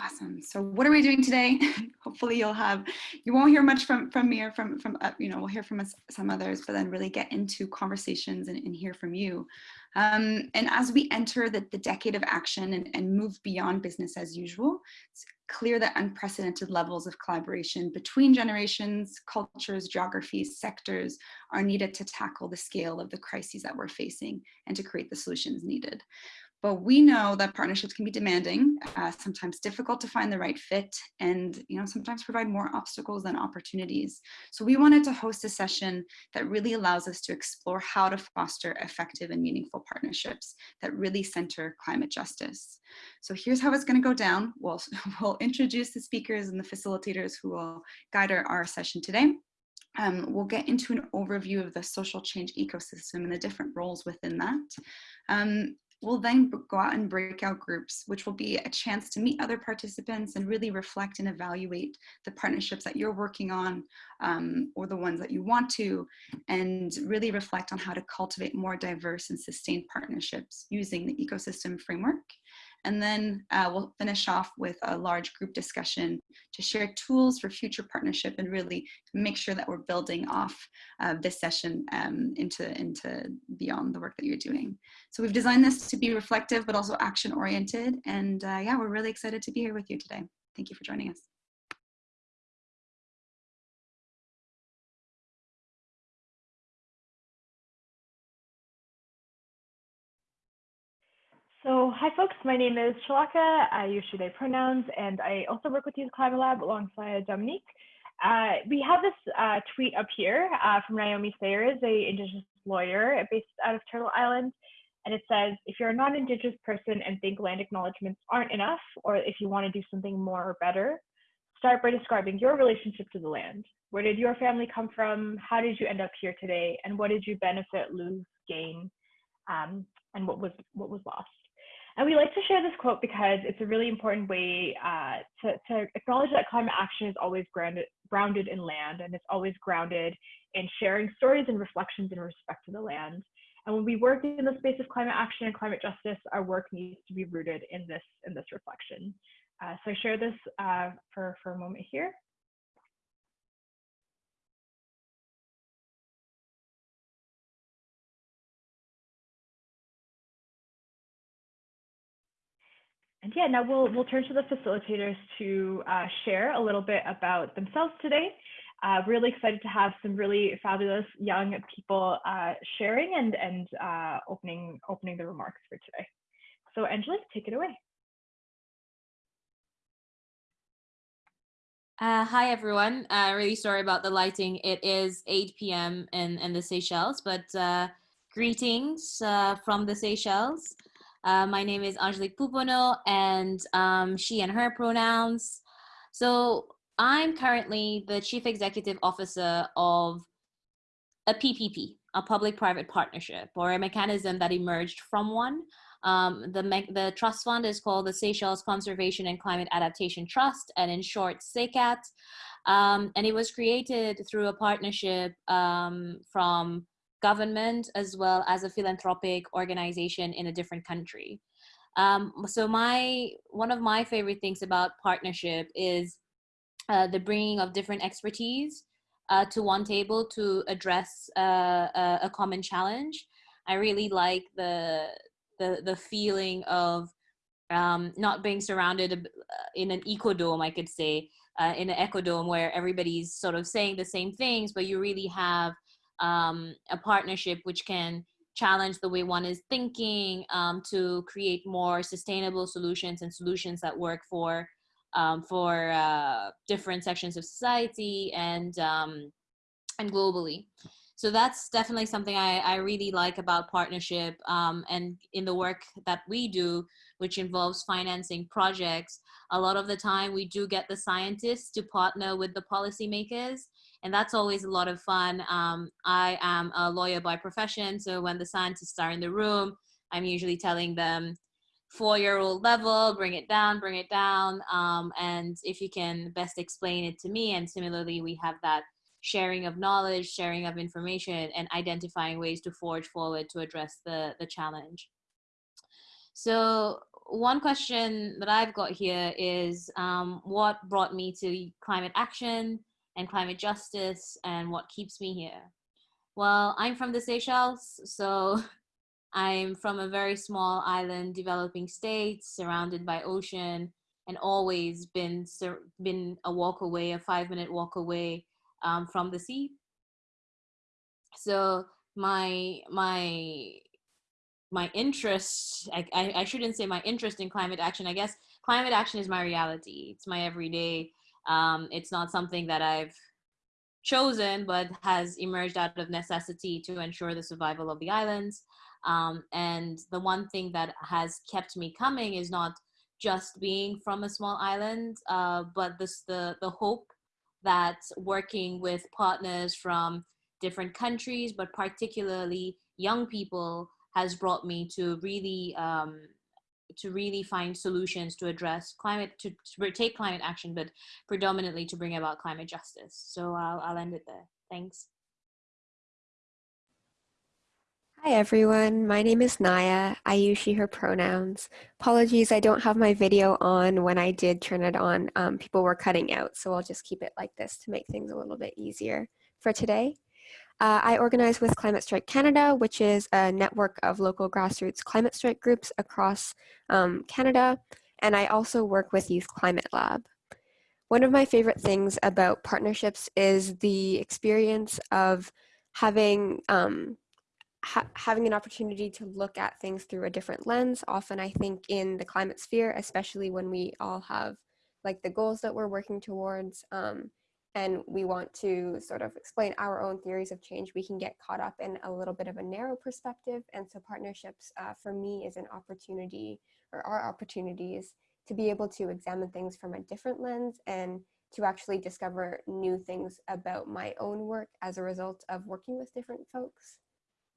Awesome. So what are we doing today? Hopefully you'll have, you won't hear much from, from me or from, from uh, you know, we'll hear from us, some others, but then really get into conversations and, and hear from you. Um, and as we enter the, the decade of action and, and move beyond business as usual, it's clear that unprecedented levels of collaboration between generations, cultures, geographies, sectors are needed to tackle the scale of the crises that we're facing and to create the solutions needed. But we know that partnerships can be demanding, uh, sometimes difficult to find the right fit, and you know sometimes provide more obstacles than opportunities. So we wanted to host a session that really allows us to explore how to foster effective and meaningful partnerships that really center climate justice. So here's how it's going to go down. We'll, we'll introduce the speakers and the facilitators who will guide our, our session today. Um, we'll get into an overview of the social change ecosystem and the different roles within that. Um, We'll then go out and breakout groups, which will be a chance to meet other participants and really reflect and evaluate the partnerships that you're working on um, or the ones that you want to, and really reflect on how to cultivate more diverse and sustained partnerships using the ecosystem framework. And then uh, we'll finish off with a large group discussion to share tools for future partnership and really make sure that we're building off uh, this session um, into, into beyond the work that you're doing. So we've designed this to be reflective, but also action oriented. And uh, yeah, we're really excited to be here with you today. Thank you for joining us. So hi folks, my name is Shalaka. I use she, they pronouns, and I also work with Youth Climate Lab alongside Dominique. Uh, we have this uh, tweet up here uh, from Naomi Sayers, a Indigenous lawyer based out of Turtle Island. And it says, if you're a non-Indigenous person and think land acknowledgements aren't enough, or if you want to do something more or better, start by describing your relationship to the land. Where did your family come from? How did you end up here today? And what did you benefit, lose, gain? Um, and what was, what was lost? And we like to share this quote because it's a really important way uh, to, to, acknowledge that climate action is always grounded, grounded in land and it's always grounded in sharing stories and reflections in respect to the land. And when we work in the space of climate action and climate justice, our work needs to be rooted in this, in this reflection. Uh, so I share this uh, for, for a moment here. And yeah, now we'll, we'll turn to the facilitators to uh, share a little bit about themselves today. Uh, really excited to have some really fabulous young people uh, sharing and, and uh, opening, opening the remarks for today. So Angela, take it away. Uh, hi, everyone. Uh, really sorry about the lighting. It is 8 p.m. in, in the Seychelles, but uh, greetings uh, from the Seychelles. Uh, my name is Angelique Pouponneau and um, she and her pronouns. So I'm currently the Chief Executive Officer of a PPP, a public-private partnership, or a mechanism that emerged from one. Um, the, the trust fund is called the Seychelles Conservation and Climate Adaptation Trust, and in short, SeyCCAT. Um, and it was created through a partnership um, from government as well as a philanthropic organization in a different country. Um, so my one of my favorite things about partnership is uh, the bringing of different expertise uh, to one table to address uh, a, common challenge. I really like the the the feeling of um, not being surrounded uh, in an ecodome, I could say, uh, in an ecodome where everybody's sort of saying the same things, but you really have um, a partnership which can challenge the way one is thinking um, to create more sustainable solutions and solutions that work for um, for uh, different sections of society and um, and globally. So that's definitely something I, I really like about partnership um, and in the work that we do, which involves financing projects, a lot of the time we do get the scientists to partner with the policymakers and that's always a lot of fun. Um, I am a lawyer by profession, so when the scientists are in the room, I'm usually telling them four-year-old level, bring it down, bring it down, um, and if you can best explain it to me. And similarly, we have that sharing of knowledge, sharing of information, and identifying ways to forge forward to address the, the challenge. So one question that I've got here is um, what brought me to climate action and climate justice and what keeps me here? Well, I'm from the Seychelles, so I'm from a very small island developing state surrounded by ocean and always been been a walk away, a five minute walk away um, from the sea. So my my my interest I, I, I shouldn't say my interest in climate action i guess climate action is my reality it's my everyday um, it's not something that i've chosen but has emerged out of necessity to ensure the survival of the islands. Um, and the one thing that has kept me coming is not just being from a small island uh, but this the the hope that working with partners from different countries but particularly young people has brought me to really um, to really find solutions to address climate to, to, take climate action but predominantly to bring about climate justice so I'll, I'll end it there thanks Hi everyone, my name is Naya. I use she, her pronouns. Apologies, I don't have my video on. When I did turn it on, um, people were cutting out, so I'll just keep it like this to make things a little bit easier for today. Uh, I organize with Climate Strike Canada, which is a network of local grassroots climate strike groups across um, Canada, and I also work with Youth Climate Lab. One of my favorite things about partnerships is the experience of having um, ha having an opportunity to look at things through a different lens. Often I think in the climate sphere, especially when we all have like the goals that we're working towards, um, and we want to sort of explain our own theories of change, we can get caught up in a little bit of a narrow perspective. And so partnerships uh, for me is an opportunity or are opportunities to be able to examine things from a different lens and to actually discover new things about my own work as a result of working with different folks.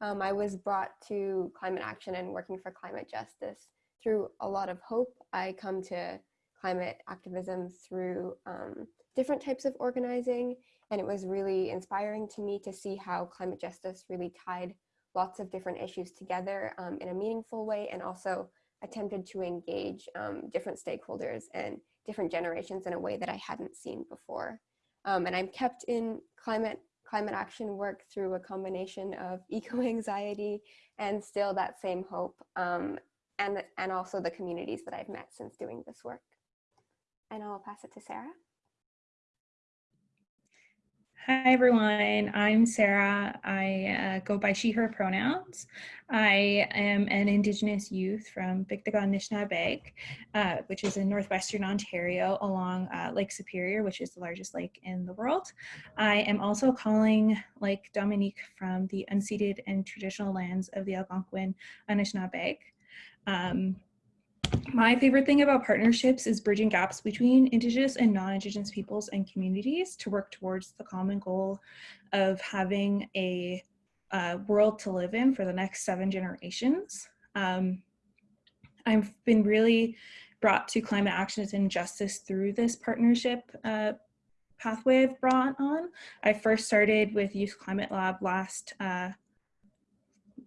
Um, I was brought to climate action and working for climate justice through a lot of hope. I come to climate activism through um, different types of organizing. And it was really inspiring to me to see how climate justice really tied lots of different issues together um, in a meaningful way and also attempted to engage um, different stakeholders and different generations in a way that I hadn't seen before. Um, and I'm kept in climate climate action work through a combination of eco-anxiety and still that same hope um, and, and also the communities that I've met since doing this work. And I'll pass it to Sarah. Hi everyone, I'm Sarah. I uh, go by she, her pronouns. I am an Indigenous youth from Biigtigong Nishnaabeg, uh, which is in Northwestern Ontario along uh, Lake Superior, which is the largest lake in the world. I am also calling like Dominique from the unceded and traditional lands of the Algonquin Anishinaabeg. Um, my favorite thing about partnerships is bridging gaps between Indigenous and non-Indigenous peoples and communities to work towards the common goal of having a uh, world to live in for the next seven generations. Um, I've been really brought to climate action and justice through this partnership uh, pathway I've brought on. I first started with Youth Climate Lab last uh,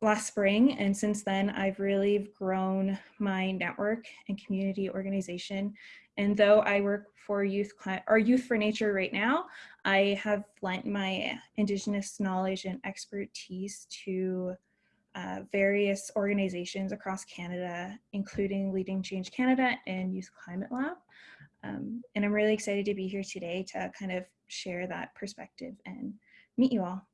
last spring and since then I've really grown my network and community organization and though I work for youth or youth for nature right now I have lent my indigenous knowledge and expertise to uh, various organizations across Canada including Leading Change Canada and Youth Climate Lab um, and I'm really excited to be here today to kind of share that perspective and meet you all.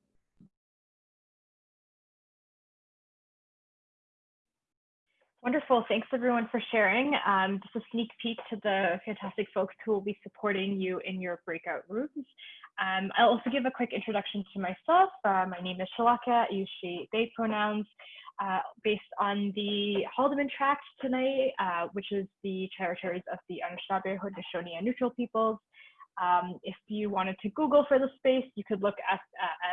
Wonderful. Thanks everyone for sharing. Um, just a sneak peek to the fantastic folks who will be supporting you in your breakout rooms. Um, I'll also give a quick introduction to myself. Uh, my name is Shalaka. I use she, they pronouns. Uh, based on the Haldimand Tract tonight, uh, which is the territories of the Anishinaabe, Haudenosaunee, and Neutral peoples. Um, if you wanted to Google for the space, you could look at,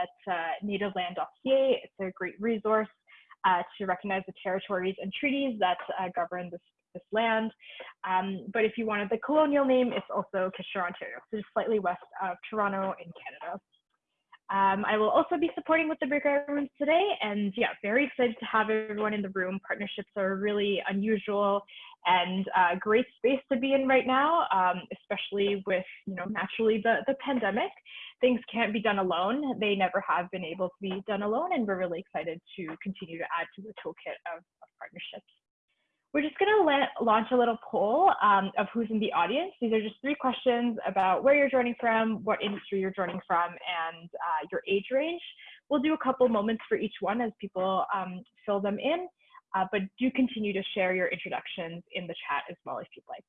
at uh, nativeland.ca. It's a great resource uh, to recognize the territories and treaties that uh, govern this, this land. Um, but if you wanted the colonial name, it's also Kitchener, Ontario, so just slightly west of Toronto in Canada. Um, I will also be supporting with the breakout rooms today, and yeah, very excited to have everyone in the room. Partnerships are really unusual and uh, great space to be in right now, um, especially with you know naturally the the pandemic. Things can't be done alone. They never have been able to be done alone, and we're really excited to continue to add to the toolkit of, of partnerships. We're just going to launch a little poll um, of who's in the audience. These are just three questions about where you're joining from, what industry you're joining from, and uh, your age range. We'll do a couple moments for each one as people um, fill them in, uh, but do continue to share your introductions in the chat as well if you'd like.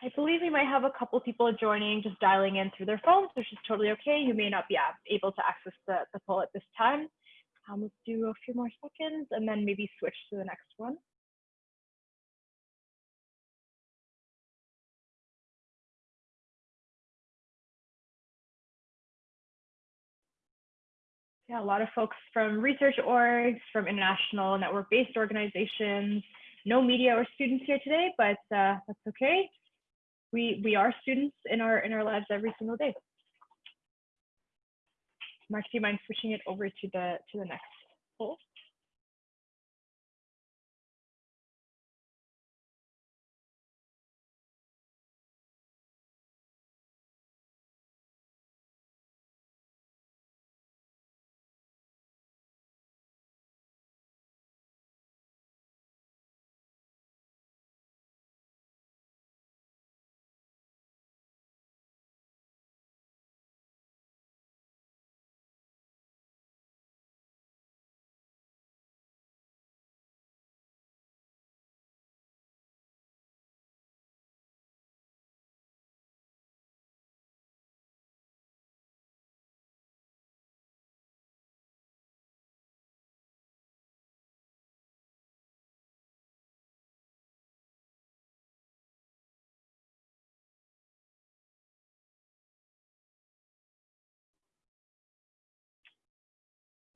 I believe we might have a couple people joining, just dialing in through their phones, which is totally okay. You may not be able to access the, the poll at this time. Um, let's do a few more seconds and then maybe switch to the next one. Yeah, a lot of folks from research orgs, from international network-based organizations, no media or students here today, but uh, that's okay we we are students in our in our lives every single day. Mark, do you mind switching it over to the to the next poll?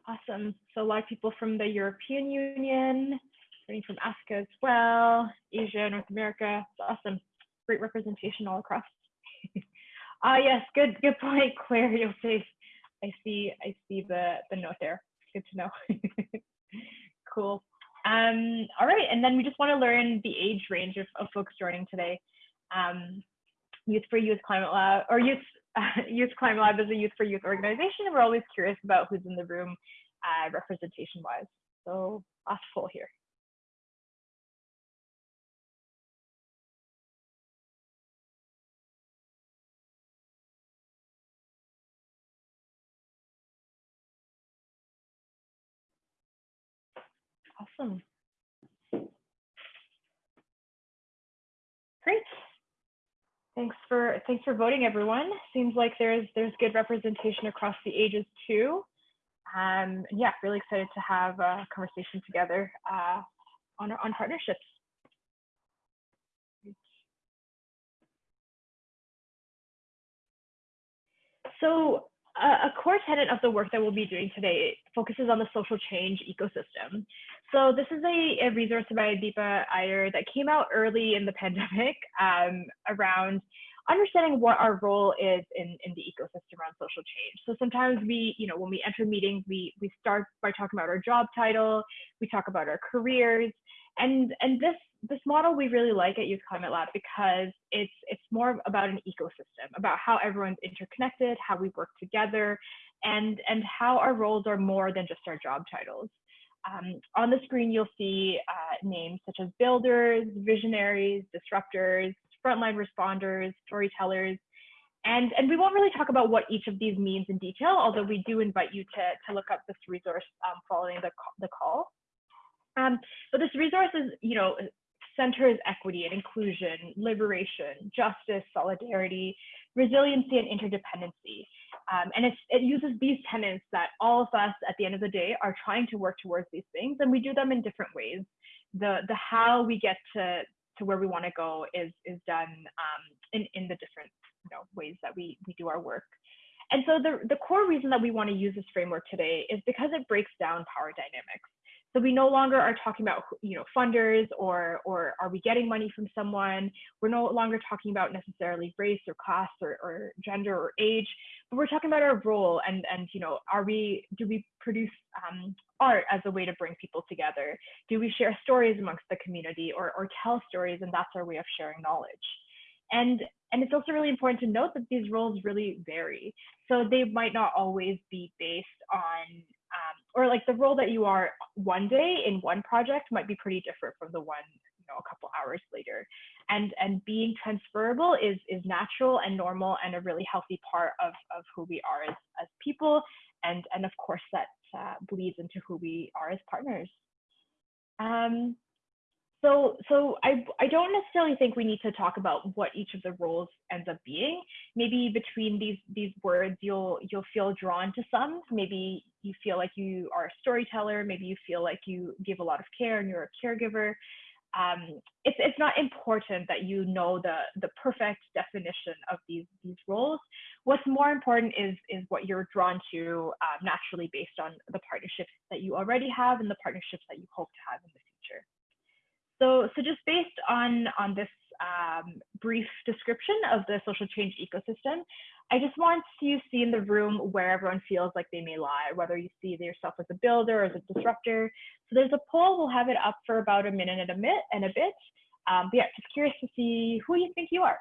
Awesome. So a lot of people from the European Union, from Africa as well, Asia, North America. It's awesome. Great representation all across. Ah, yes, good, good point, Claire. You'll say, I see, I see the the note there. Good to know. cool. Um, all right, and then we just want to learn the age range of, of folks joining today. Um, Youth for Youth Climate Lab, or Youth Youth Climate Lab is a Youth for Youth organization, we're always curious about who's in the room uh, representation wise. So last poll here. Awesome. Great. Thanks for thanks for voting, everyone. Seems like there's there's good representation across the ages too. Um, yeah, really excited to have a conversation together uh, on on partnerships. So a core tenet of the work that we'll be doing today focuses on the social change ecosystem. So this is a, a resource by Deepa Iyer that came out early in the pandemic um, around understanding what our role is in, in the ecosystem around social change. So sometimes we, you know, when we enter meetings, we, we start by talking about our job title, we talk about our careers, and, and this, this model we really like at Youth Climate Lab because it's, it's more about an ecosystem, about how everyone's interconnected, how we work together, and, and how our roles are more than just our job titles. Um, on the screen, you'll see uh, names such as builders, visionaries, disruptors, frontline responders, storytellers, and, and we won't really talk about what each of these means in detail, although we do invite you to, to look up this resource um, following the, the call. Um, but this resource is, you know, centers equity and inclusion, liberation, justice, solidarity, resiliency, and interdependency. Um, and it uses these tenets that all of us at the end of the day are trying to work towards these things, and we do them in different ways. The, the how we get to, to where we want to go is, is done um, in, in the different you know, ways that we, we do our work. And so the, the core reason that we want to use this framework today is because it breaks down power dynamics. So we no longer are talking about you know funders or or are we getting money from someone. We're no longer talking about necessarily race or class or, or gender or age, but we're talking about our role and and you know are we do we produce um, art as a way to bring people together? Do we share stories amongst the community or or tell stories and that's our way of sharing knowledge? And and it's also really important to note that these roles really vary. So they might not always be based on or like the role that you are one day in one project might be pretty different from the one you know a couple hours later and and being transferable is is natural and normal and a really healthy part of of who we are as as people and and of course that uh, bleeds into who we are as partners um so, so I, I don't necessarily think we need to talk about what each of the roles ends up being. Maybe between these these words, you'll you'll feel drawn to some. Maybe you feel like you are a storyteller. Maybe you feel like you give a lot of care and you're a caregiver. Um, it's it's not important that you know the the perfect definition of these these roles. What's more important is is what you're drawn to uh, naturally based on the partnerships that you already have and the partnerships that you hope to have in the future. So, so just based on, on this um, brief description of the social change ecosystem, I just want to see in the room where everyone feels like they may lie, whether you see yourself as a builder or as a disruptor. So there's a poll, we'll have it up for about a minute and a bit. And a bit. Um, but yeah, just curious to see who you think you are.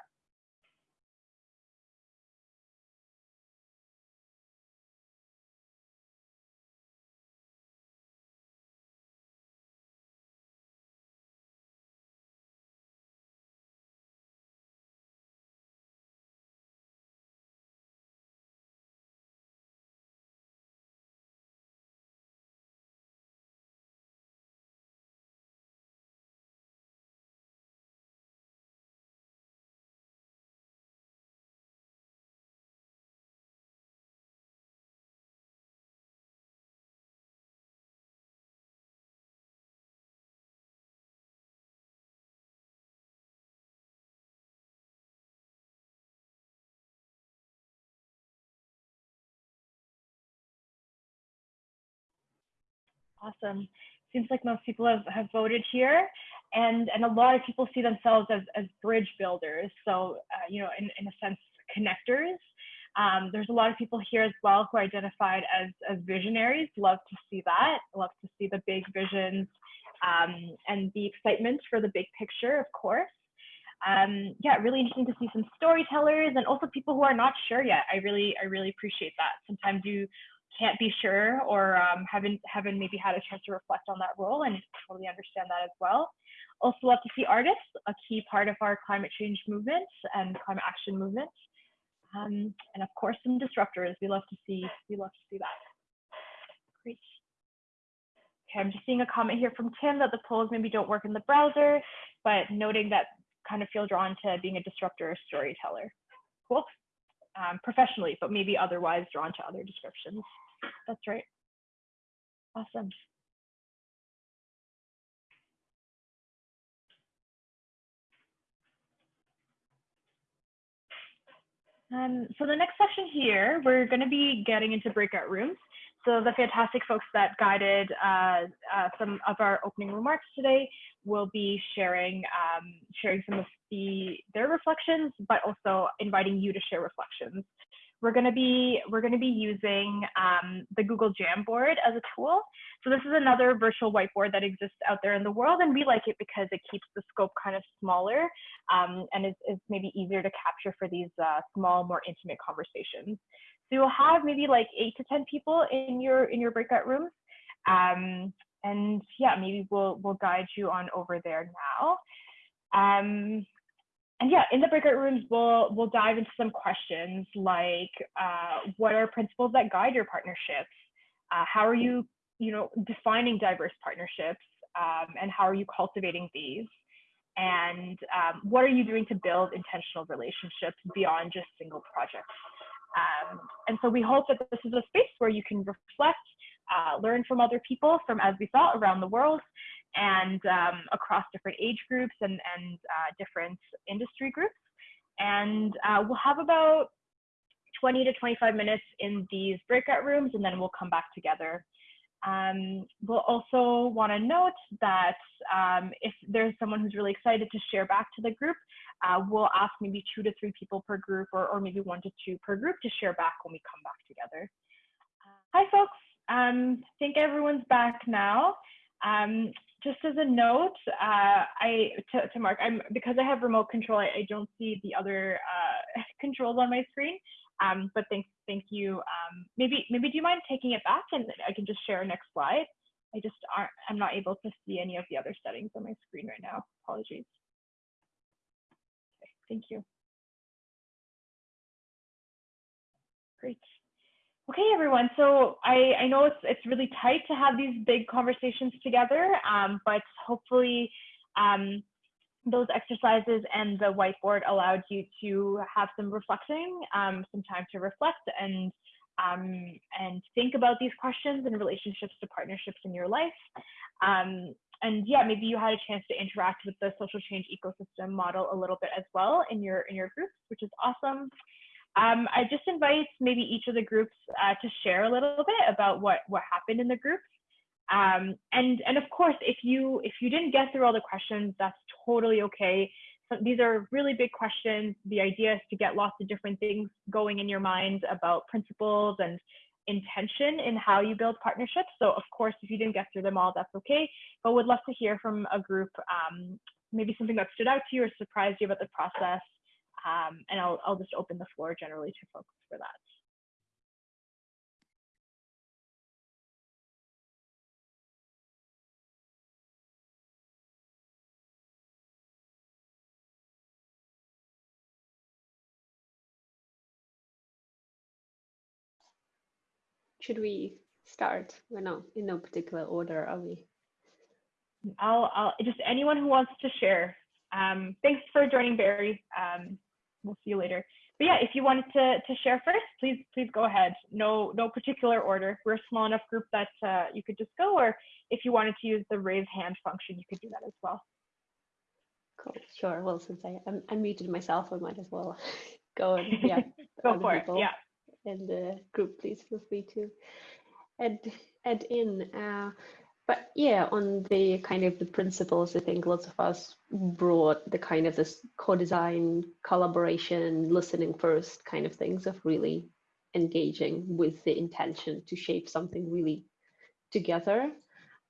Awesome. Seems like most people have, have voted here and, and a lot of people see themselves as, as bridge builders. So, uh, you know, in, in a sense, connectors. Um, there's a lot of people here as well who identified as, as visionaries. Love to see that. Love to see the big visions um, and the excitement for the big picture, of course. Um, yeah, really interesting to see some storytellers and also people who are not sure yet. I really, I really appreciate that. Sometimes you can't be sure or um, haven't haven't maybe had a chance to reflect on that role and totally understand that as well. Also love to see artists, a key part of our climate change movement and climate action movement. Um, and of course some disruptors. We love to see we love to see that. Great. Okay, I'm just seeing a comment here from Tim that the polls maybe don't work in the browser, but noting that kind of feel drawn to being a disruptor or storyteller. Cool. Um, professionally, but maybe otherwise drawn to other descriptions. That's right. Awesome. Um, so the next section here, we're going to be getting into breakout rooms. So the fantastic folks that guided uh, uh, some of our opening remarks today will be sharing um, sharing some of the their reflections, but also inviting you to share reflections we're to be we're to be using um, the Google Jamboard as a tool. So this is another virtual whiteboard that exists out there in the world, and we like it because it keeps the scope kind of smaller um, and is, is maybe easier to capture for these uh, small, more intimate conversations. So you'll have maybe like eight to ten people in your in your breakout rooms, um, and yeah, maybe we'll we'll guide you on over there now. Um, and yeah, in the breakout rooms, we'll we'll dive into some questions like uh, what are principles that guide your partnerships? Uh, how are you, you know, defining diverse partnerships, um, and how are you cultivating these? and um, what are you doing to build intentional relationships beyond just single projects. Um, and so we hope that this is a space where you can reflect, uh, learn from other people from, as we saw, around the world and um, across different age groups and, and uh, different industry groups. And uh, we'll have about 20 to 25 minutes in these breakout rooms, and then we'll come back together. Um, we'll also want to note that um, if there's someone who's really excited to share back to the group, uh, we'll ask maybe two to three people per group or, or maybe one to two per group to share back when we come back together. Uh, hi, folks. Um, I think everyone's back now. Um, just as a note, uh, I to, to, Mark, I'm because I have remote control, I, I don't see the other uh, controls on my screen. Um, but thank thank you. Um, maybe maybe do you mind taking it back and I can just share next slide. I just aren't I'm not able to see any of the other settings on my screen right now. Apologies. Okay, thank you. Great. Okay, everyone. So I, I know it's, it's really tight to have these big conversations together, um, but hopefully um, those exercises and the whiteboard allowed you to have some reflecting, um, some time to reflect and um, and think about these questions and relationships to partnerships in your life. Um, and yeah, maybe you had a chance to interact with the social change ecosystem model a little bit as well in your in your groups, which is awesome. Um, I just invite maybe each of the groups uh, to share a little bit about what what happened in the groups. Um, and and of course, if you if you didn't get through all the questions, that's totally okay. So these are really big questions. The idea is to get lots of different things going in your mind about principles and intention in how you build partnerships. So of course, if you didn't get through them all, that's okay. But would love to hear from a group, um, maybe something that stood out to you or surprised you about the process. Um, and I'll, I'll just open the floor generally to folks for that. Should we start? We're not in no particular order, are we? I'll, I'll just anyone who wants to share. Um, thanks for joining, Barry. Um, we'll see you later. But yeah, if you wanted to, to share first, please please go ahead. No no particular order. We're a small enough group that uh, you could just go, or if you wanted to use the raise hand function, you could do that as well. Cool. Sure. Well, since I un unmuted myself, I might as well go and yeah. go for it. Yeah in the group, please feel free to add add in. Uh, but yeah, on the kind of the principles, I think lots of us brought the kind of this co-design, collaboration, listening first kind of things of really engaging with the intention to shape something really together.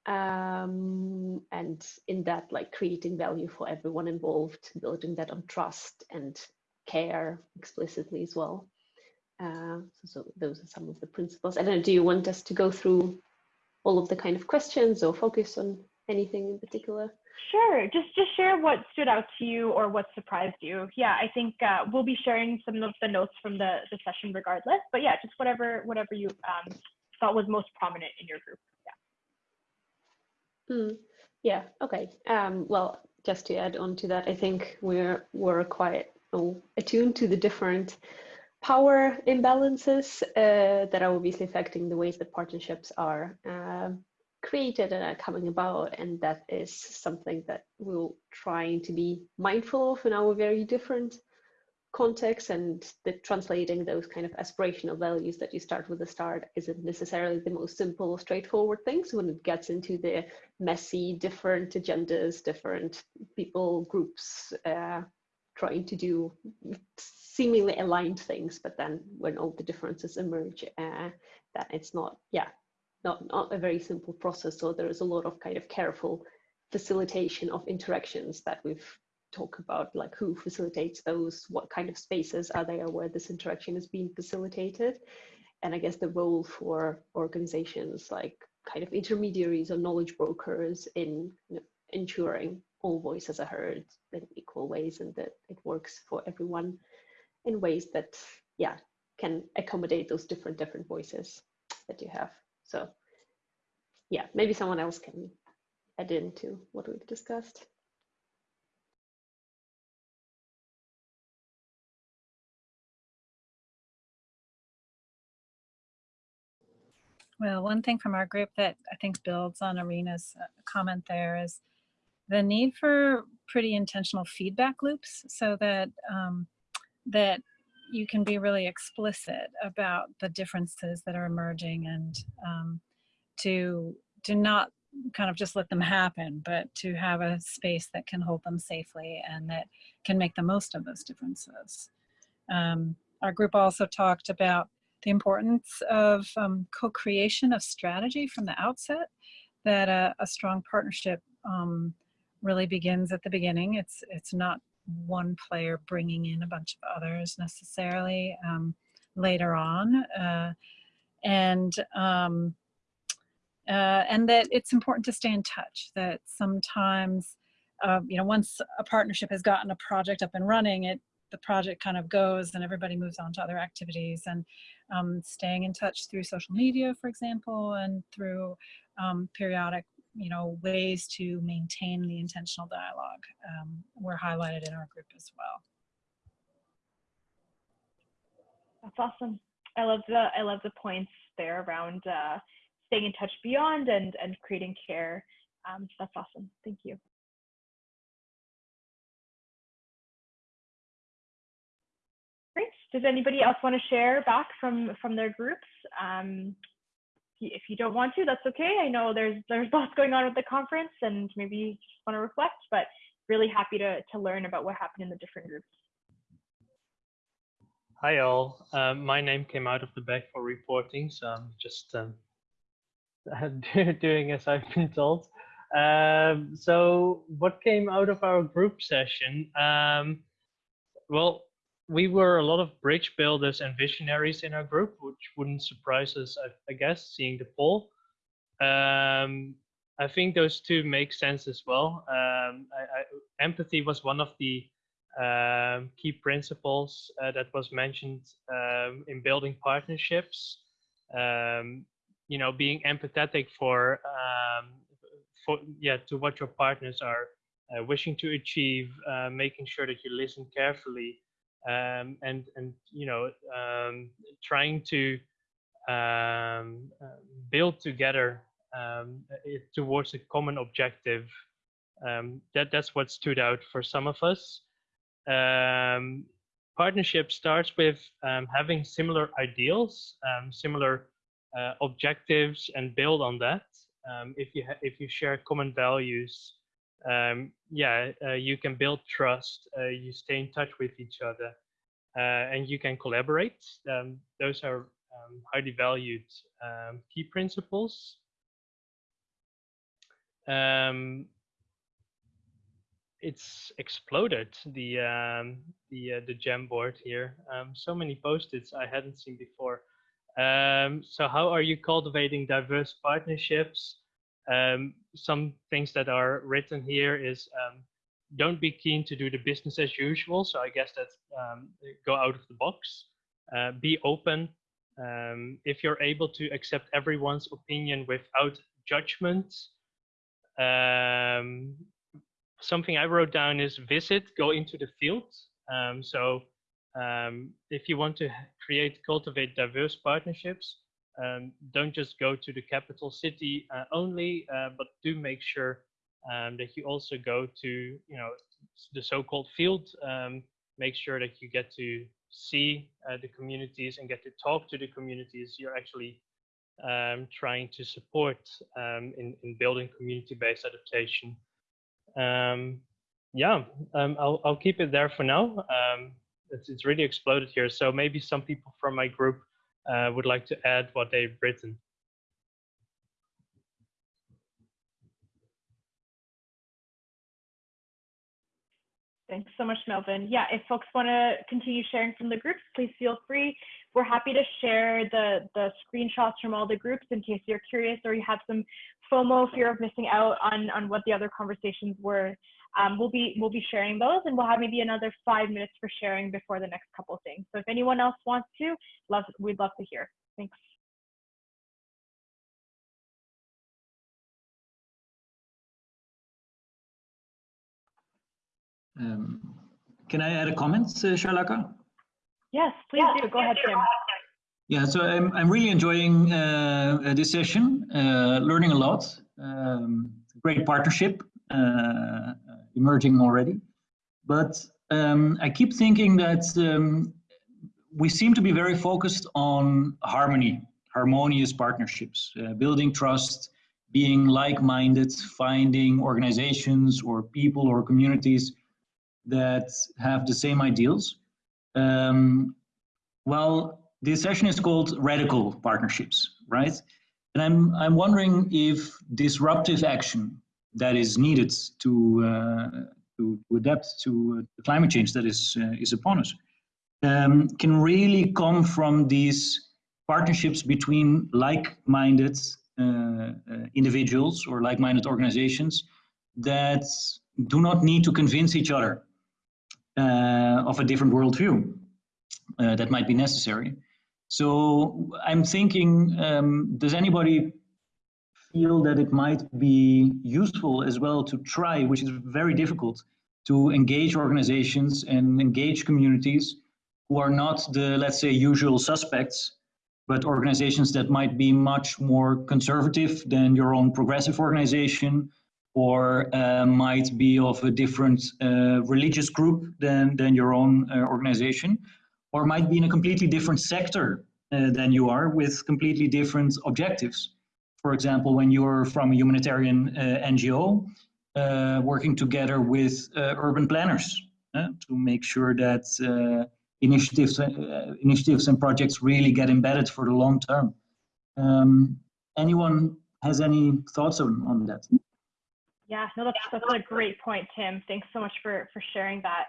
Um, and in that, like creating value for everyone involved, building that on trust and care explicitly as well. Uh, so, so, those are some of the principles. I don't know, do you want us to go through all of the kind of questions or focus on anything in particular? Sure, just just share what stood out to you or what surprised you. Yeah, I think uh, we'll be sharing some of the notes from the, the session regardless, but yeah, just whatever whatever you um, thought was most prominent in your group. Yeah. Mm, yeah, okay. Um, well, just to add on to that, I think we're, we're quite oh, attuned to the different power imbalances uh, that are obviously affecting the ways that partnerships are uh, created and are coming about. And that is something that we're trying to be mindful of in our very different contexts and the translating those kind of aspirational values that you start with the start isn't necessarily the most simple or straightforward things when it gets into the messy different agendas different people groups uh, trying to do seemingly aligned things, but then when all the differences emerge, uh, that it's not, yeah, not, not a very simple process. So there is a lot of kind of careful facilitation of interactions that we've talked about, like who facilitates those, what kind of spaces are there where this interaction is being facilitated. And I guess the role for organizations like kind of intermediaries or knowledge brokers in you know, ensuring all voices are heard in equal ways and that it works for everyone in ways that yeah can accommodate those different different voices that you have. So yeah maybe someone else can add into what we've discussed. Well, one thing from our group that I think builds on Arena's uh, comment there is the need for pretty intentional feedback loops so that um, that you can be really explicit about the differences that are emerging and um, to to not kind of just let them happen, but to have a space that can hold them safely and that can make the most of those differences. Um, our group also talked about the importance of um, co-creation of strategy from the outset, that a, a strong partnership um, really begins at the beginning. It's, it's not one player bringing in a bunch of others necessarily um, later on. Uh, and um, uh, and that it's important to stay in touch, that sometimes, uh, you know, once a partnership has gotten a project up and running, it the project kind of goes and everybody moves on to other activities and um, staying in touch through social media, for example, and through um, periodic, you know, ways to maintain the intentional dialogue um, were highlighted in our group as well. That's awesome. I love the I love the points there around uh, staying in touch beyond and, and creating care. Um, that's awesome. Thank you. Great. Does anybody else want to share back from, from their groups? Um, if you don't want to, that's okay. I know there's there's lots going on with the conference and maybe you just want to reflect, but really happy to, to learn about what happened in the different groups. Hi all, um, my name came out of the bag for reporting, so I'm just um, doing as I've been told. Um, so what came out of our group session? Um, well, we were a lot of bridge builders and visionaries in our group, which wouldn't surprise us, I, I guess, seeing the poll. Um, I think those two make sense as well. Um, I, I, empathy was one of the um, key principles uh, that was mentioned um, in building partnerships. Um, you know being empathetic for um, for yeah to what your partners are uh, wishing to achieve uh, making sure that you listen carefully um, and and you know um, trying to um, build together um, it, towards a common objective um, that that's what stood out for some of us partnership starts with having similar ideals similar uh, objectives and build on that. Um, if you if you share common values, um, yeah, uh, you can build trust. Uh, you stay in touch with each other, uh, and you can collaborate. Um, those are um, highly valued um, key principles. Um, it's exploded the the uh, the Jamboard here. so many post-its I hadn't seen before. Um, so how are you cultivating diverse partnerships? Um, some things that are written here is um, don't be keen to do the business as usual. So I guess that's um, go out of the box. Uh, be open. Um, if you're able to accept everyone's opinion without judgment. Um, something I wrote down is visit, go into the field. so um, if you want to create, cultivate diverse partnerships, um, don't just go to the capital city uh, only, uh, but do make sure um, that you also go to, you know, the so-called field. Um, make sure that you get to see uh, the communities and get to talk to the communities you're actually um, trying to support um, in, in building community-based adaptation. yeah, I'll, I'll keep it there for now it's, it's really exploded here. So maybe some people from my group uh, would like to add what they've written. Thanks so much, Melvin. Yeah, if folks want to continue sharing from the groups, please feel free. We're happy to share the, the screenshots from all the groups in case you're curious or you have some FOMO, fear of missing out on, on what the other conversations were um, we'll be we'll be sharing those and we'll have maybe another five minutes for sharing before the next couple things. So if anyone else wants to, love we'd love to hear. Thanks. Um, can I add a comment, uh, Sharlaka? Yes, please do. Go ahead, Tim. Yeah, so I'm, I'm really enjoying uh, this session, uh, learning a lot. Um, great partnership uh, emerging already. But um, I keep thinking that um, we seem to be very focused on harmony, harmonious partnerships, uh, building trust, being like-minded, finding organizations or people or communities that have the same ideals. Um, well, this session is called Radical Partnerships, right? And I'm, I'm wondering if disruptive action that is needed to, uh, to, adapt to the climate change that is, uh, is upon us um, can really come from these partnerships between like-minded uh, uh individuals or like-minded organizations that do not need to convince each other uh, of a different worldview uh, that might be necessary. So I'm thinking, um, does anybody feel that it might be useful as well to try, which is very difficult, to engage organizations and engage communities who are not the, let's say, usual suspects, but organizations that might be much more conservative than your own progressive organization, or uh, might be of a different uh, religious group than, than your own uh, organization, or might be in a completely different sector uh, than you are with completely different objectives. For example, when you're from a humanitarian uh, NGO, uh, working together with urban planners to make sure that initiatives, initiatives and projects really get embedded for the long term. Um, anyone has any thoughts on, on that? Yeah, no, that's, that's a great point, Tim. Thanks so much for, for sharing that.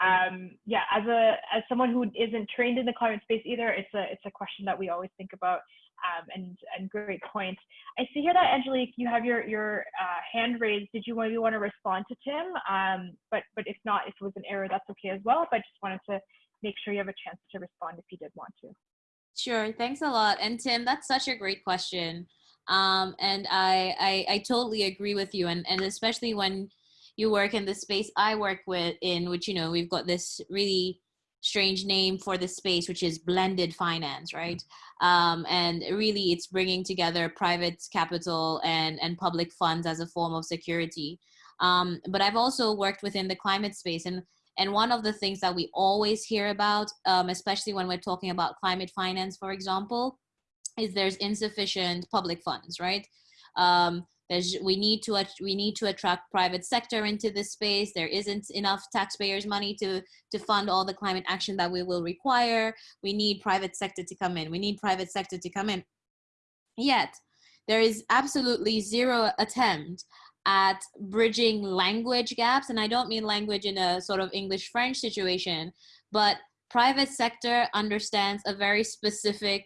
Um, yeah, as a as someone who isn't trained in the climate space either, it's a it's a question that we always think about. Um, and and great point. I see here that Angelique, you have your your uh, hand raised. Did you maybe want to respond to Tim? Um, but but if not, if it was an error, that's okay as well. But I just wanted to make sure you have a chance to respond if you did want to. Sure, thanks a lot. And Tim, that's such a great question. Um, and I, I, I totally agree with you. And, and especially when you work in the space I work with in, which, you know, we've got this really strange name for the space, which is blended finance, right? Um, and really it's bringing together private capital and, and public funds as a form of security. Um, but I've also worked within the climate space and and one of the things that we always hear about, um, especially when we're talking about climate finance, for example, is there's insufficient public funds, right? Um, there's, we need to we need to attract private sector into this space. There isn't enough taxpayers' money to to fund all the climate action that we will require. We need private sector to come in. We need private sector to come in. Yet, there is absolutely zero attempt at bridging language gaps, and I don't mean language in a sort of English French situation, but private sector understands a very specific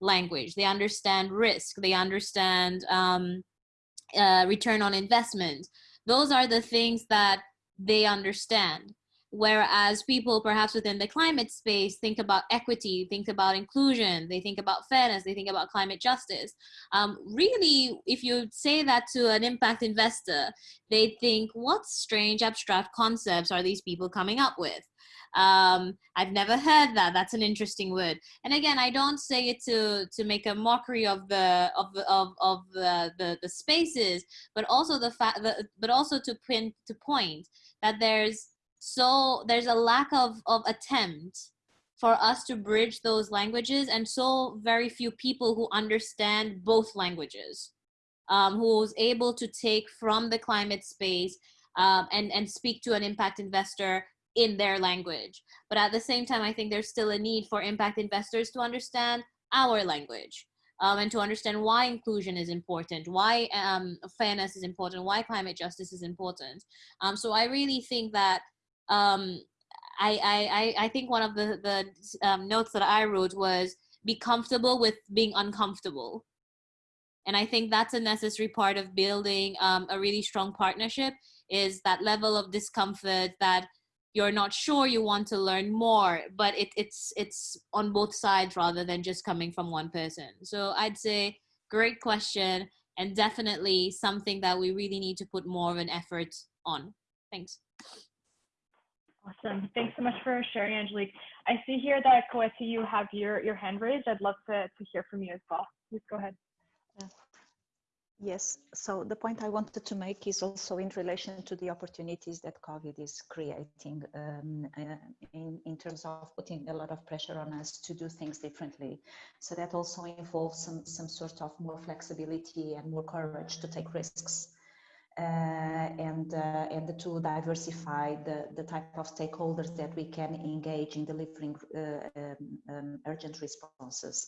language. They understand risk. They understand um, uh, return on investment. Those are the things that they understand. Whereas people perhaps within the climate space think about equity, think about inclusion, they think about fairness, they think about climate justice. Um, really, if you say that to an impact investor, they think, what strange abstract concepts are these people coming up with? Um, I've never heard that. That's an interesting word. And again, I don't say it to to make a mockery of the of the, of of the, the the spaces, but also the fact but also to pin to point that there's so there's a lack of of attempt for us to bridge those languages and so very few people who understand both languages um, who's able to take from the climate space um, and and speak to an impact investor in their language. But at the same time, I think there's still a need for impact investors to understand our language um, and to understand why inclusion is important, why um, fairness is important, why climate justice is important. Um, so I really think that um, I, I, I think one of the, the um, notes that I wrote was be comfortable with being uncomfortable. And I think that's a necessary part of building um, a really strong partnership is that level of discomfort that you're not sure you want to learn more but it, it's it's on both sides rather than just coming from one person so i'd say great question and definitely something that we really need to put more of an effort on thanks Awesome. Thanks so much for sharing, Angelique. I see here that Koeti, you have your, your hand raised. I'd love to, to hear from you as well. Please go ahead. Yes, so the point I wanted to make is also in relation to the opportunities that COVID is creating um, uh, in, in terms of putting a lot of pressure on us to do things differently. So that also involves some, some sort of more flexibility and more courage to take risks. Uh, and uh, and to diversify the, the type of stakeholders that we can engage in delivering uh, um, um, urgent responses.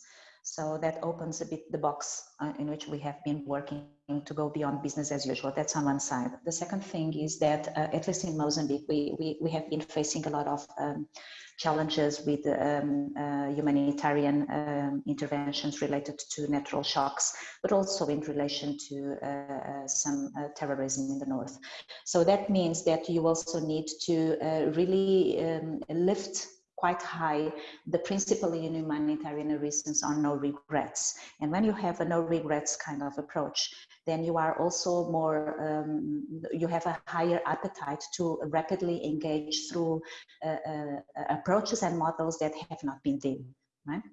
So that opens a bit the box uh, in which we have been working to go beyond business as usual. That's on one side. The second thing is that, uh, at least in Mozambique, we, we, we have been facing a lot of um, challenges with um, uh, humanitarian um, interventions related to natural shocks, but also in relation to uh, uh some uh, terrorism in the north. So that means that you also need to really um, lift quite high. The principle in humanitarian reasons are no regrets. And when you have a no regrets kind of approach, then you are also more, um, you have a higher appetite to rapidly engage through uh, uh, approaches and models that have not been done, right?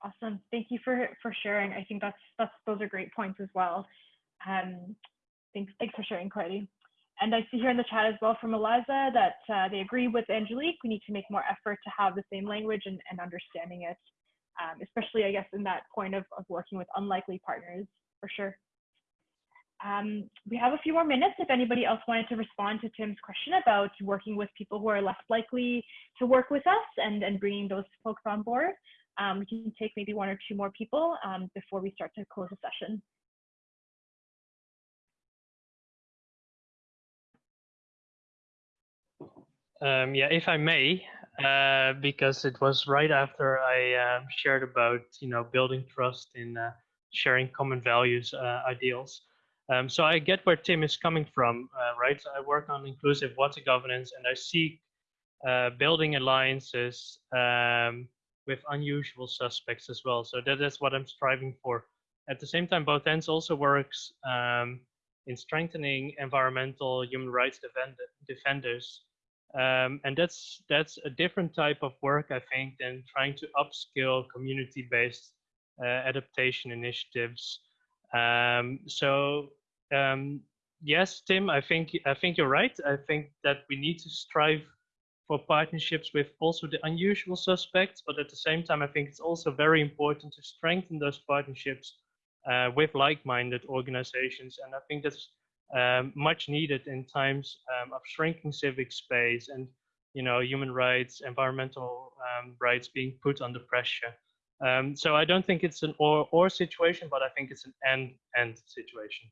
Awesome. Thank you for, for sharing. I think that's, that's, those are great points as well. Um, thanks, thanks for sharing, Courtney. And I see here in the chat as well from Eliza that uh, they agree with Angelique. We need to make more effort to have the same language and, and understanding it, um, especially, I guess, in that point of, of working with unlikely partners, for sure. Um, we have a few more minutes if anybody else wanted to respond to Tim's question about working with people who are less likely to work with us and, and bringing those folks on board. Um, we can take maybe one or two more people um, before we start to close the session. Um, yeah, if I may, uh, because it was right after I um, shared about you know building trust in uh, sharing common values, uh, ideals. Um, so I get where Tim is coming from, uh, right? So I work on inclusive water governance, and I seek uh, building alliances um, with unusual suspects as well. So that is what I'm striving for. At the same time, both ends also works um, in strengthening environmental human rights defend defenders um, and that's that's a different type of work, I think, than trying to upskill community-based uh, adaptation initiatives. Um, so um, yes, Tim, I think I think you're right. I think that we need to strive for partnerships with also the unusual suspects, but at the same time, I think it's also very important to strengthen those partnerships uh, with like-minded organizations. And I think that's um, much needed in times um, of shrinking civic space and you know human rights, environmental um, rights being put under pressure. Um, so I don't think it's an or or situation, but I think it's an and and situation.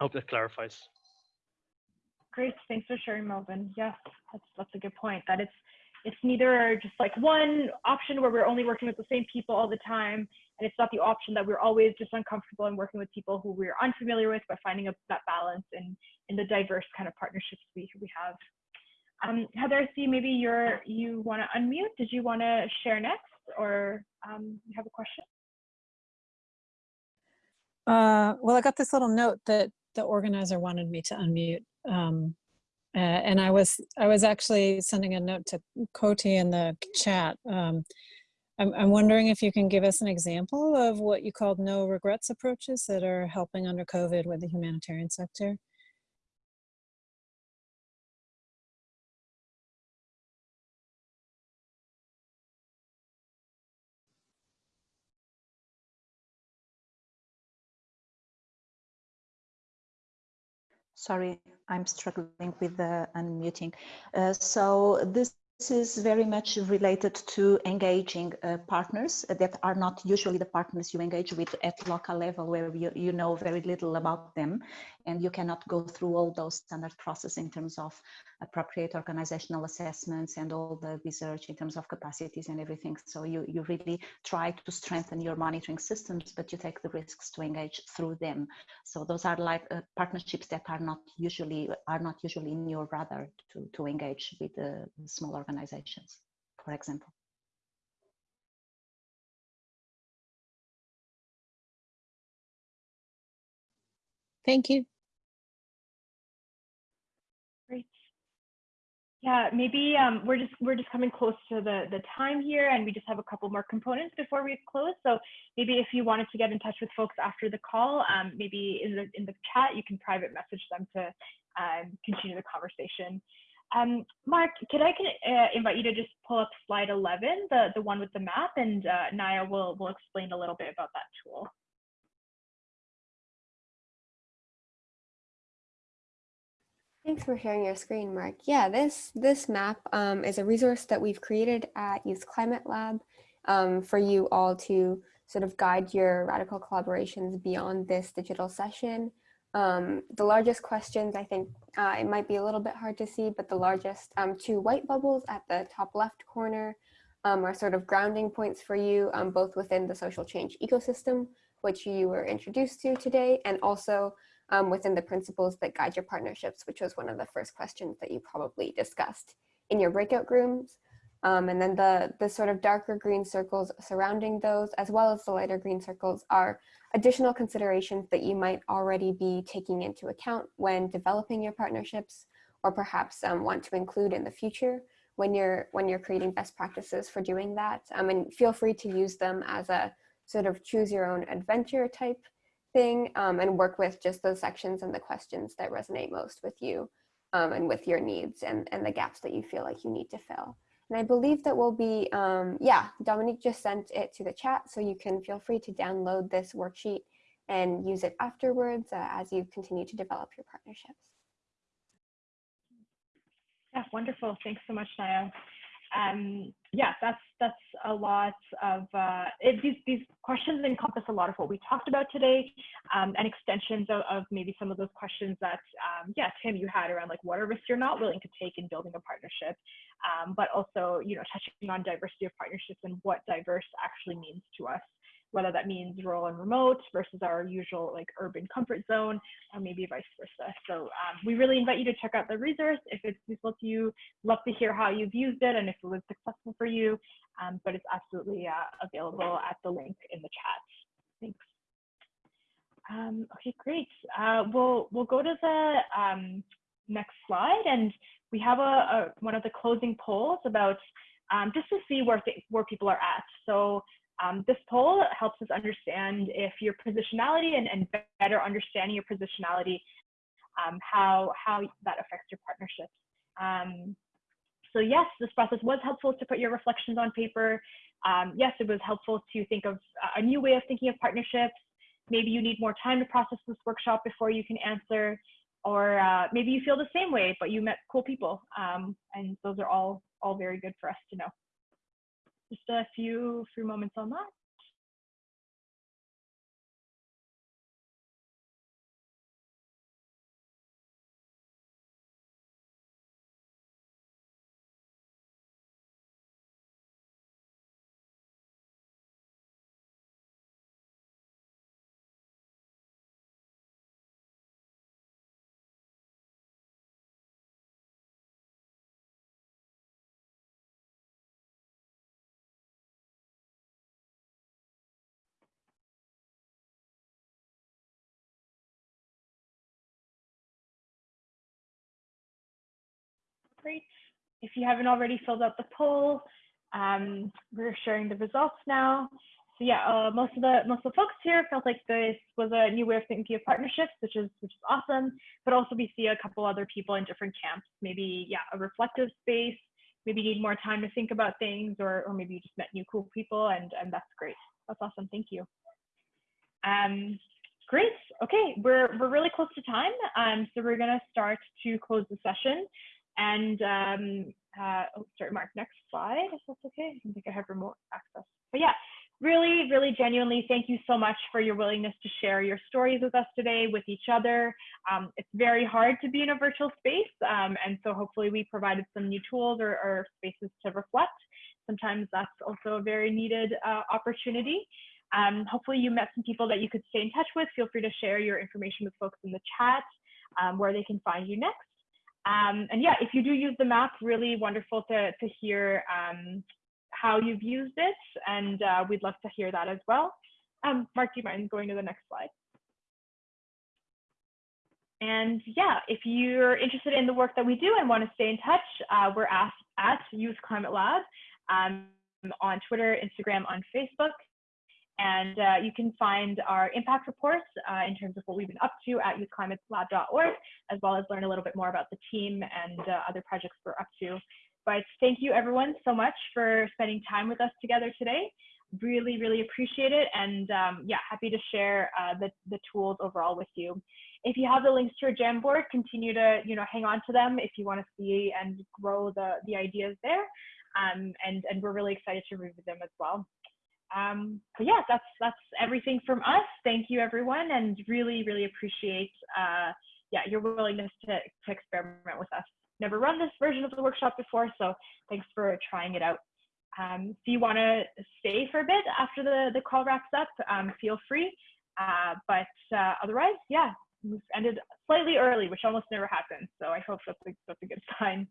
Hope that clarifies. Great, thanks for sharing, Melvin. Yes, that's that's a good point. That it's it's neither just like one option where we're only working with the same people all the time, and it's not the option that we're always just uncomfortable in working with people who we're unfamiliar with, but finding a, that balance in, in the diverse kind of partnerships we, we have. Um, Heather, I see maybe you're, you want to unmute. Did you want to share next or um, you have a question? Uh, well, I got this little note that the organizer wanted me to unmute. Um, uh, and I was I was actually sending a note to Koti in the chat. Um, I'm, I'm wondering if you can give us an example of what you called no regrets approaches that are helping under COVID with the humanitarian sector. Sorry, I'm struggling with the unmuting. Uh, so this this is very much related to engaging uh, partners that are not usually the partners you engage with at local level where you, you know very little about them. And you cannot go through all those standard process in terms of appropriate organizational assessments and all the research in terms of capacities and everything. So you, you really try to strengthen your monitoring systems, but you take the risks to engage through them. So those are like uh, partnerships that are not usually are not usually in your radar to, to engage with the small organizations, for example. Thank you. Yeah, maybe um, we're just we're just coming close to the the time here, and we just have a couple more components before we close. So maybe if you wanted to get in touch with folks after the call, um, maybe in the in the chat you can private message them to um, continue the conversation. Um, Mark, could I can uh, invite you to just pull up slide 11, the the one with the map, and uh, Naya will will explain a little bit about that tool. Thanks for sharing your screen, Mark. Yeah, this, this map um, is a resource that we've created at Youth Climate Lab um, for you all to sort of guide your radical collaborations beyond this digital session. Um, the largest questions, I think uh, it might be a little bit hard to see, but the largest um, two white bubbles at the top left corner um, are sort of grounding points for you, um, both within the social change ecosystem, which you were introduced to today, and also um, within the principles that guide your partnerships, which was one of the first questions that you probably discussed in your breakout rooms. Um, and then the, the sort of darker green circles surrounding those, as well as the lighter green circles, are additional considerations that you might already be taking into account when developing your partnerships, or perhaps um, want to include in the future when you're when you're creating best practices for doing that. Um, and feel free to use them as a sort of choose your own adventure type thing um, and work with just those sections and the questions that resonate most with you um, and with your needs and, and the gaps that you feel like you need to fill. And I believe that will be, um, yeah, Dominique just sent it to the chat, so you can feel free to download this worksheet and use it afterwards uh, as you continue to develop your partnerships. Yeah, wonderful. Thanks so much, Naya um, yeah, that's that's a lot of uh, it, these these questions encompass a lot of what we talked about today, um, and extensions of, of, maybe some of those questions that um, yeah, Tim, you had around like what are risks you're not willing to take in building a partnership, um, but also you know touching on diversity of partnerships and what diverse actually means to us whether that means rural and remote versus our usual like urban comfort zone, or maybe vice versa. So um, we really invite you to check out the resource if it's useful to you. Love to hear how you've used it and if it was successful for you. Um, but it's absolutely uh, available at the link in the chat. Thanks. Um, okay, great. Uh, we'll we'll go to the um, next slide, and we have a, a, one of the closing polls about um, just to see where where people are at. So um, this poll helps us understand if your positionality and, and better understanding your positionality, um, how, how that affects your partnerships. Um, so yes, this process was helpful to put your reflections on paper. Um, yes, it was helpful to think of a new way of thinking of partnerships. Maybe you need more time to process this workshop before you can answer, or uh, maybe you feel the same way, but you met cool people. Um, and those are all, all very good for us to know just a few few moments on that. If you haven't already filled out the poll, um, we're sharing the results now. So yeah, uh, most of the most of the folks here felt like this was a new way of thinking of partnerships, which is which is awesome. But also we see a couple other people in different camps. Maybe yeah, a reflective space. Maybe need more time to think about things, or or maybe you just met new cool people, and and that's great. That's awesome. Thank you. Um, great. Okay, we're we're really close to time. Um, so we're gonna start to close the session. And um, uh, oh, sorry, Mark, next slide, if that's okay. I think I have remote access. But yeah, really, really genuinely, thank you so much for your willingness to share your stories with us today, with each other. Um, it's very hard to be in a virtual space. Um, and so hopefully we provided some new tools or, or, spaces to reflect. Sometimes that's also a very needed uh, opportunity. Um, hopefully you met some people that you could stay in touch with. Feel free to share your information with folks in the chat um, where they can find you next. Um, and yeah, if you do use the map, really wonderful to, to hear um, how you've used it. And uh, we'd love to hear that as well. Um, Mark, do you mind going to the next slide? and yeah, if you're interested in the work that we do and want to stay in touch, uh, we're at, at Youth Climate Lab um, on Twitter, Instagram, on Facebook. And uh, you can find our impact reports uh, in terms of what we've been up to at youthclimatelab.org, as well as learn a little bit more about the team and uh, other projects we're up to. But thank you everyone so much for spending time with us together today. Really, really appreciate it. And um, yeah, happy to share uh, the, the tools overall with you. If you have the links to your Jamboard, continue to you know hang on to them if you want to see and grow the, the ideas there. Um, and, and we're really excited to review them as well. Um, but yeah, that's that's everything from us. Thank you, everyone, and really, really appreciate uh, yeah your willingness to, to experiment with us. Never run this version of the workshop before, so thanks for trying it out. Um, if you want to stay for a bit after the, the call wraps up, um, feel free. Uh, but uh, otherwise, yeah, we've ended slightly early, which almost never happens. So I hope that's a, that's a good sign.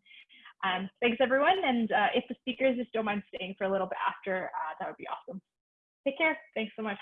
Um, thanks everyone. And uh, if the speakers just don't mind staying for a little bit after, uh, that would be awesome. Take care. Thanks so much.